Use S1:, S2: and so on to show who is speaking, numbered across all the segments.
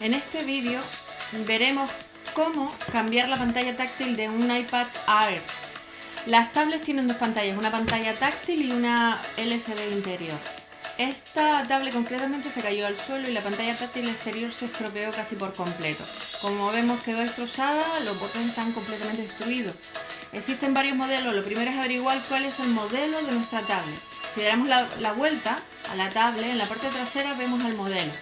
S1: En este vídeo veremos cómo cambiar la pantalla táctil de un iPad Air. Las tablets tienen dos pantallas, una pantalla táctil y una LCD interior. Esta tablet concretamente se cayó al suelo y la pantalla táctil exterior se estropeó casi por completo. Como vemos quedó destrozada, los botones están completamente destruidos. Existen varios modelos, lo primero es averiguar cuál es el modelo de nuestra tablet. Si damos la, la vuelta a la tablet, en la parte trasera vemos el modelo.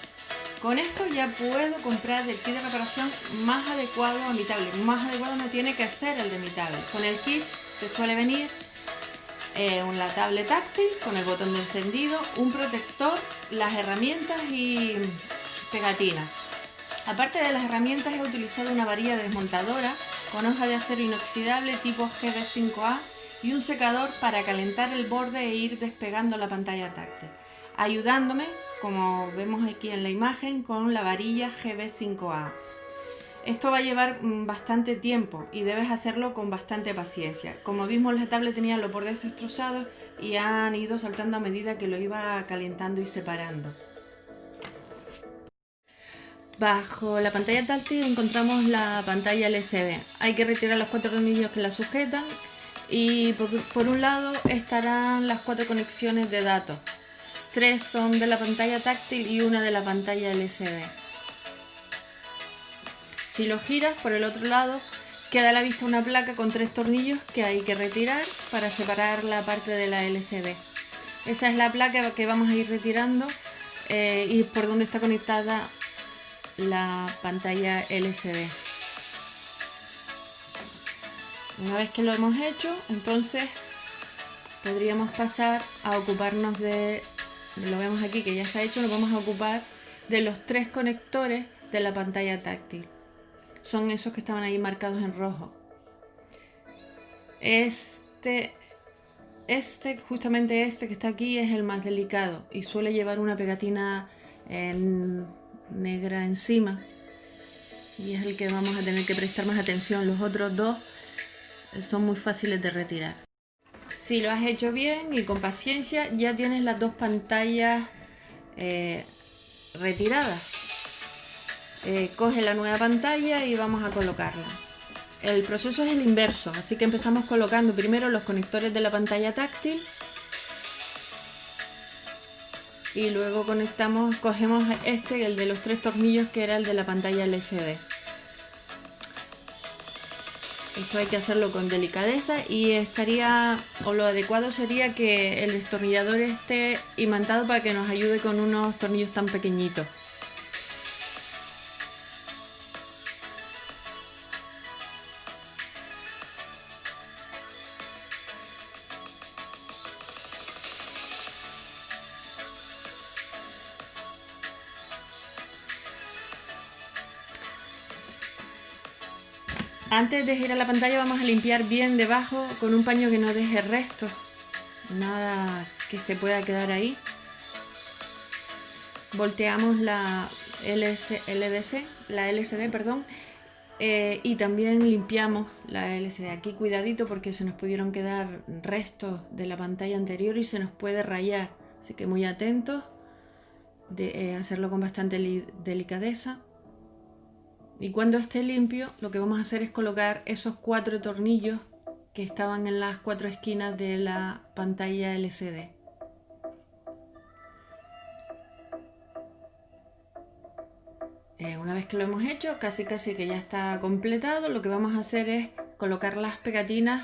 S1: Con esto ya puedo comprar el kit de reparación más adecuado a mi tablet. Más adecuado no tiene que ser el de mi tablet. Con el kit te suele venir eh, una tablet táctil con el botón de encendido, un protector, las herramientas y pegatinas. Aparte de las herramientas he utilizado una varilla desmontadora con hoja de acero inoxidable tipo GB5A y un secador para calentar el borde e ir despegando la pantalla táctil, ayudándome, como vemos aquí en la imagen, con la varilla GB5A. Esto va a llevar mm, bastante tiempo y debes hacerlo con bastante paciencia. Como vimos la tablet tenía los bordes destrozados y han ido saltando a medida que lo iba calentando y separando. Bajo la pantalla táctil encontramos la pantalla LCD. Hay que retirar los cuatro tornillos que la sujetan y por, por un lado estarán las cuatro conexiones de datos. Tres son de la pantalla táctil y una de la pantalla LCD. Si lo giras por el otro lado, queda a la vista una placa con tres tornillos que hay que retirar para separar la parte de la LCD. Esa es la placa que vamos a ir retirando eh, y por donde está conectada la pantalla LCD. Una vez que lo hemos hecho, entonces podríamos pasar a ocuparnos de, lo vemos aquí que ya está hecho, nos vamos a ocupar de los tres conectores de la pantalla táctil son esos que estaban ahí marcados en rojo. Este, este, justamente este que está aquí es el más delicado y suele llevar una pegatina negra encima y es el que vamos a tener que prestar más atención. Los otros dos son muy fáciles de retirar. Si lo has hecho bien y con paciencia ya tienes las dos pantallas eh, retiradas. Eh, coge la nueva pantalla y vamos a colocarla. El proceso es el inverso, así que empezamos colocando primero los conectores de la pantalla táctil y luego conectamos, cogemos este, el de los tres tornillos que era el de la pantalla LCD. Esto hay que hacerlo con delicadeza y estaría, o lo adecuado sería que el destornillador esté imantado para que nos ayude con unos tornillos tan pequeñitos. Antes de girar la pantalla vamos a limpiar bien debajo con un paño que no deje restos. Nada que se pueda quedar ahí. Volteamos la LDC, la LCD, perdón, eh, y también limpiamos la LCD. Aquí cuidadito porque se nos pudieron quedar restos de la pantalla anterior y se nos puede rayar. Así que muy atentos de eh, hacerlo con bastante delicadeza. Y cuando esté limpio, lo que vamos a hacer es colocar esos cuatro tornillos que estaban en las cuatro esquinas de la pantalla LCD. Eh, una vez que lo hemos hecho, casi casi que ya está completado, lo que vamos a hacer es colocar las pegatinas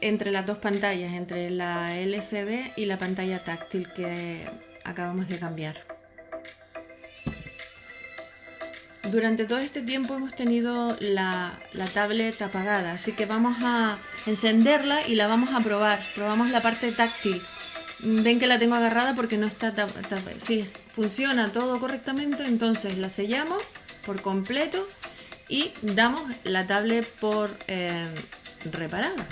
S1: entre las dos pantallas, entre la LCD y la pantalla táctil que acabamos de cambiar. Durante todo este tiempo hemos tenido la, tablet apagada, así que vamos a encenderla y la vamos a probar. Probamos la parte táctil. Ven que la tengo agarrada porque no está... Si funciona todo correctamente, entonces la sellamos por completo y damos la tablet por eh, reparada.